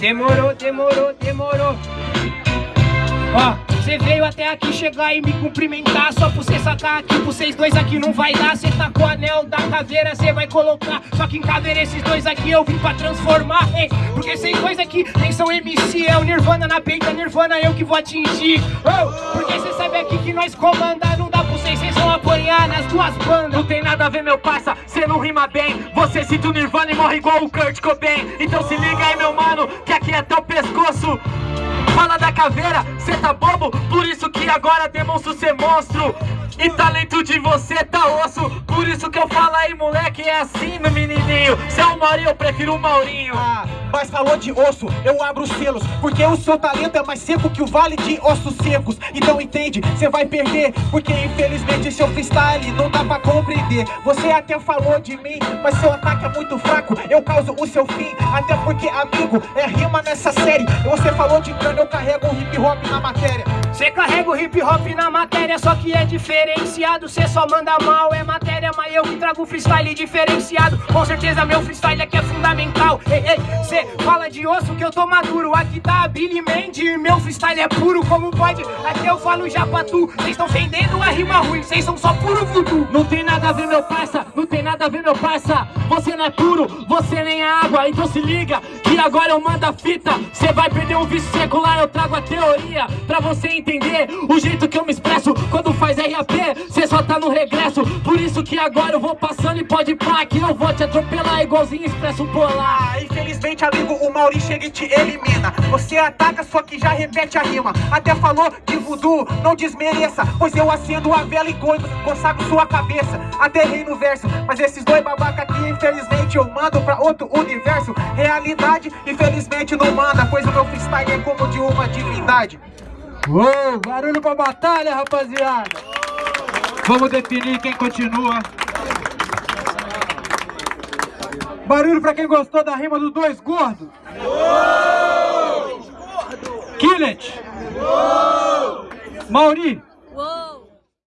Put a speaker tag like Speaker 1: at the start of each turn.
Speaker 1: Demorou, demorou, demorou. Ó, você veio até aqui chegar e me cumprimentar Só pra você sacar aqui, pra vocês dois aqui não vai dar. Cê tá com o anel da caveira, cê vai colocar. Só que em caveira esses dois aqui eu vim pra transformar hein? Porque vocês dois aqui nem são MC É o Nirvana na peita, Nirvana eu que vou atingir. Oh, Porque cê sabe aqui que nós comanda Não dá pra vocês, vocês vão apanhar nas duas bandas.
Speaker 2: Não tem nada a ver meu parça, cê não rima bem. Você cita o Nirvana e morre igual o Kurt Cobain. Então se liga aí meu mano, aqui é teu pescoço. Fala da caveira, cê tá bobo? Por isso que agora demonstro ser monstro E talento de você tá osso. Por isso que eu falo aí moleque, é assim no menininho. Se é o Maurinho, eu prefiro o Maurinho.
Speaker 3: Ah, Mas falou de osso, eu abro os selos. Porque o seu talento é mais seco que o vale de ossos secos. Então entende, cê vai perder. Porque infelizmente seu freestyle não dá pra compreender. Você até falou de mim, mas seu ataque é muito fraco. Eu causo o seu fim, até porque amigo, é rima nessa série. Você falou de cano, eu carrego o hip hop na matéria
Speaker 1: Cê carrega o hip hop na matéria, só que é diferenciado. Cê só manda mal, é matéria, mas eu que trago freestyle diferenciado. Com certeza meu freestyle aqui é fundamental. Ei, ei, cê fala de osso que eu tô maduro. Aqui tá a Billy Mandy, meu freestyle é puro como pode. Aqui eu falo já pra tu, cês tão vendendo a rima ruim Cês são só puro voodoo.
Speaker 2: Não tem nada a ver meu parça, Você não é puro, você nem é água Então se liga, que agora eu mando a fita. Cê vai perder um vício secular, eu trago a teoria Pra você entender o jeito que eu me expresso RAP, cê só tá no regresso. Por isso que agora eu vou passando e pode pá Que eu vou te atropelar igualzinho expresso polar.
Speaker 3: Ah, Infelizmente amigo, o Mauri chega e te elimina. Você ataca, só que já repete a rima. Até falou de voodoo, não desmereça Pois eu acendo a vela e consagro sua cabeça. Até rei no verso, mas esses dois babaca aqui Infelizmente eu mando pra outro universo. Realidade, infelizmente não manda Pois o meu freestyle é como de uma divindade
Speaker 4: Uou, barulho pra batalha, rapaziada! Vamos definir quem continua. Barulho pra quem gostou da rima dos dois gordos. Killet. Mauri.